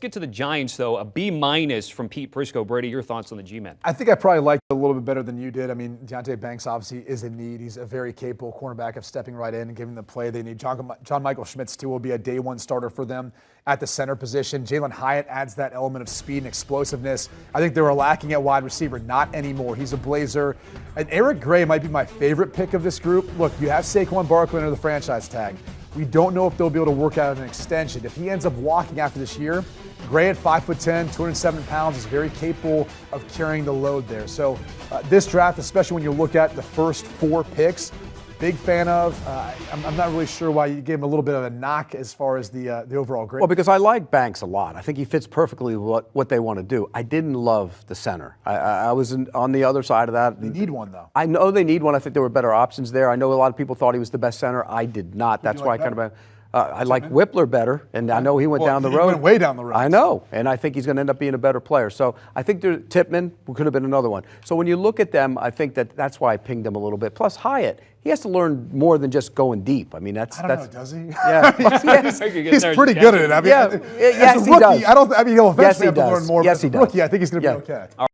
get to the Giants, though. A B minus from Pete Prisco. Brady, your thoughts on the G-men? I think I probably liked it a little bit better than you did. I mean, Deonte Banks obviously is in need. He's a very capable cornerback of stepping right in and giving the play they need. John, John Michael Schmitz, too, will be a day one starter for them at the center position. Jalin Hyatt adds that element of speed and explosiveness. I think they were lacking at wide receiver. Not anymore. He's a blazer. And Eric Gray might be my favorite pick of this group. Look, you have Saquon Barkley under the franchise tag. We don't know if they'll be able to work out an extension. If he ends up walking after this year, Gray at 5'10, 207 pounds, is very capable of carrying the load there. So uh, this draft, especially when you look at the first four picks, big fan of. Uh, I'm, I'm, not really sure why you gave him a little bit of a knock as far as the uh, the overall grade. Well, because I like Banks a lot. I think he fits perfectly what what they want to do. I didn't love the center. I, I was in, on the other side of that. They need one though. I know they need one. I think there were better options there. I know a lot of people thought he was the best center. I did not. That's why like I kind of. Uh, I like Wypler better, and I know he went well, down the he road. Went way down the road. I know, and I think he's going to end up being a better player. So I think there, Tippmann could have been another one. So when you look at them, I think that that's why I pinged them a little bit. Plus Hyatt, he has to learn more than just going deep. I mean, that's I don't that's know, does he? Yeah, he's, he's pretty good at it. I mean, yeah, as yes, a rookie, he does. I don't. I mean, he'll eventually yes, he have to does. learn more. Yes, but he as a does. rookie, I think he's going to yeah. be okay.